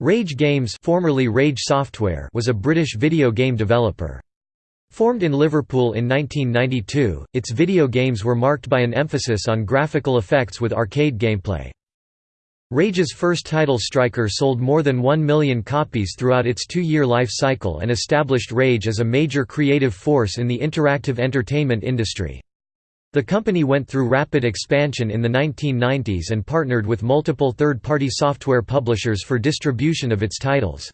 Rage Games formerly Rage Software was a British video game developer. Formed in Liverpool in 1992, its video games were marked by an emphasis on graphical effects with arcade gameplay. Rage's first title Striker sold more than 1 million copies throughout its two-year life cycle and established Rage as a major creative force in the interactive entertainment industry. The company went through rapid expansion in the 1990s and partnered with multiple third-party software publishers for distribution of its titles.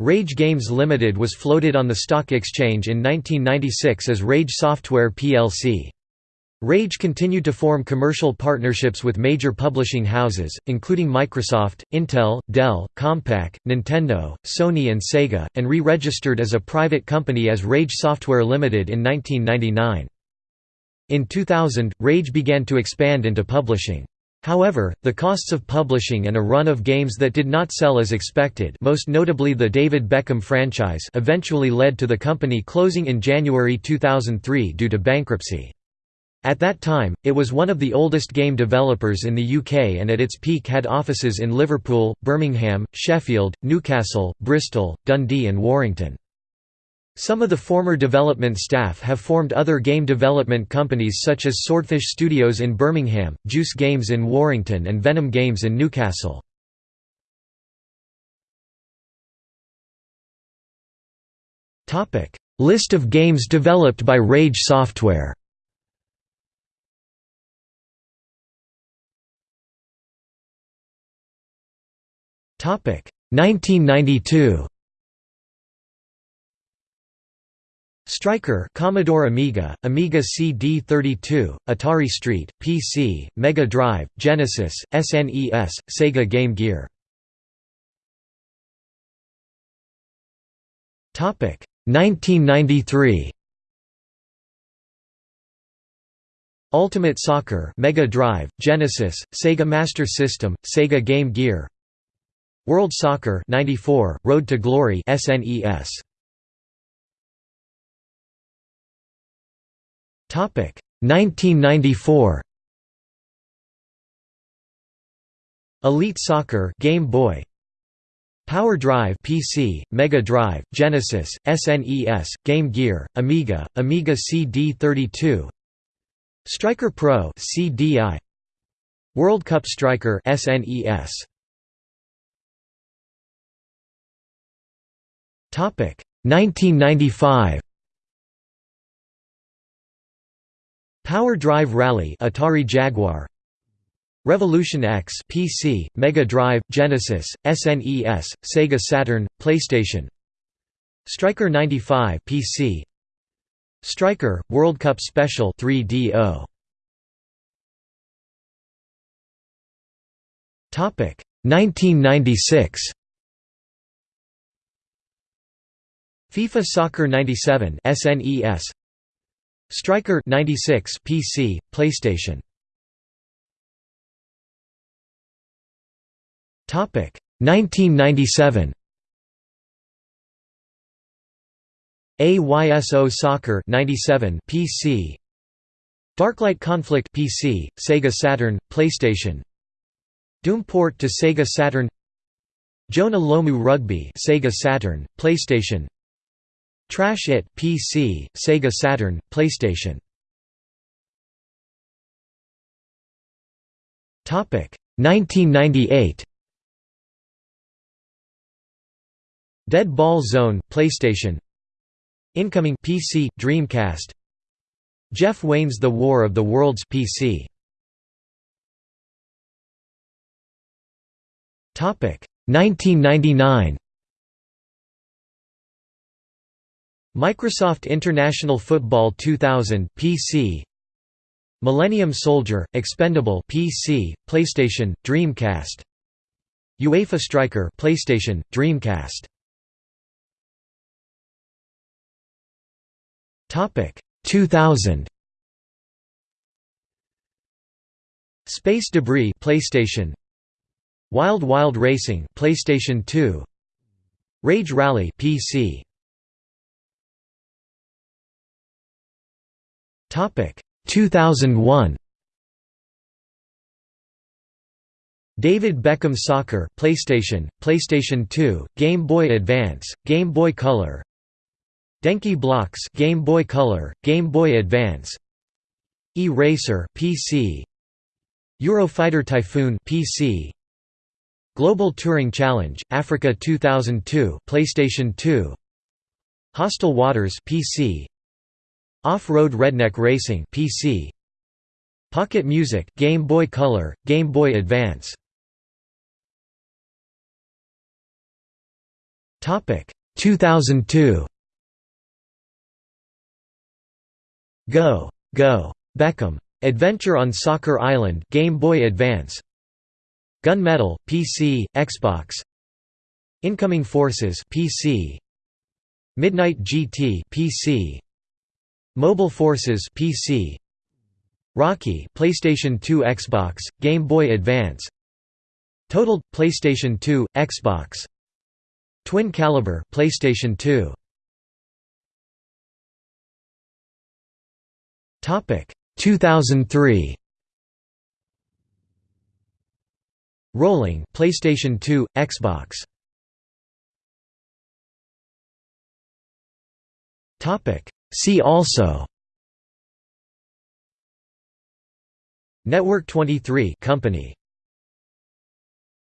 Rage Games Limited was floated on the stock exchange in 1996 as Rage Software plc. Rage continued to form commercial partnerships with major publishing houses, including Microsoft, Intel, Dell, Compaq, Nintendo, Sony and Sega, and re-registered as a private company as Rage Software Limited in 1999. In 2000, Rage began to expand into publishing. However, the costs of publishing and a run of games that did not sell as expected most notably the David Beckham franchise eventually led to the company closing in January 2003 due to bankruptcy. At that time, it was one of the oldest game developers in the UK and at its peak had offices in Liverpool, Birmingham, Sheffield, Newcastle, Bristol, Dundee and Warrington. Some of the former development staff have formed other game development companies such as Swordfish Studios in Birmingham, Juice Games in Warrington and Venom Games in Newcastle. List of games developed by Rage Software Topic 1992 Striker Commodore Amiga, Amiga CD32, Atari ST, PC, Mega Drive, Genesis, SNES, Sega Game Gear. Topic 1993. Ultimate Soccer Mega Drive, Genesis, Sega Master System, Sega Game Gear. World Soccer 94, Road to Glory SNES. 1994 Elite Soccer Game Boy. Power Drive PC, Mega Drive, Genesis, SNES, Game Gear, Amiga, Amiga CD32 Striker Pro CDI World Cup Striker SNES Topic. 1995 Power Drive Rally Atari Jaguar. Revolution X PC, Mega Drive, Genesis, SNES, Sega Saturn, PlayStation. Striker 95 PC Striker World Cup Special 3DO Topic 1996 FIFA Soccer 97 SNES Striker 96 PC, PlayStation. Topic 1997. AYSO Soccer 97 PC. Darklight Conflict PC, Sega Saturn, PlayStation. Doom port to Sega Saturn. Jonah Lomu Rugby, Sega Saturn, PlayStation. Trash It PC, Sega Saturn, PlayStation. Topic 1998. Dead Ball Zone, PlayStation. Incoming PC, Dreamcast. Jeff Wayne's The War of the Worlds PC. Topic 1999. Microsoft International Football 2000 PC Millennium Soldier Expendable PC PlayStation Dreamcast. UEFA Striker PlayStation Dreamcast. Topic 2000 Space Debris PlayStation. Wild Wild Racing PlayStation 2 Rage Rally PC Topic. 2001 David Beckham Soccer PlayStation, PlayStation 2, Game Boy Advance, Game Boy Color. Denki Blocks Game Boy Color, Game Boy Advance. E-Racer PC Eurofighter Typhoon PC Global Touring Challenge Africa 2002 PlayStation 2 Hostile Waters PC Off-Road Redneck Racing PC Pocket Music Game Boy Color, Game Boy Advance. Topic. 2002 Go! Go! Beckham. Adventure on Soccer Island Game Boy Advance. Gunmetal, PC, Xbox. Incoming Forces PC Midnight GT PC Mobile Forces PC Rocky PlayStation 2 Xbox Game Boy Advance. Totaled PlayStation 2 Xbox. Twin Caliber PlayStation 2 Topic. 2003 Rolling PlayStation 2 Xbox. Topic See also Network 23 company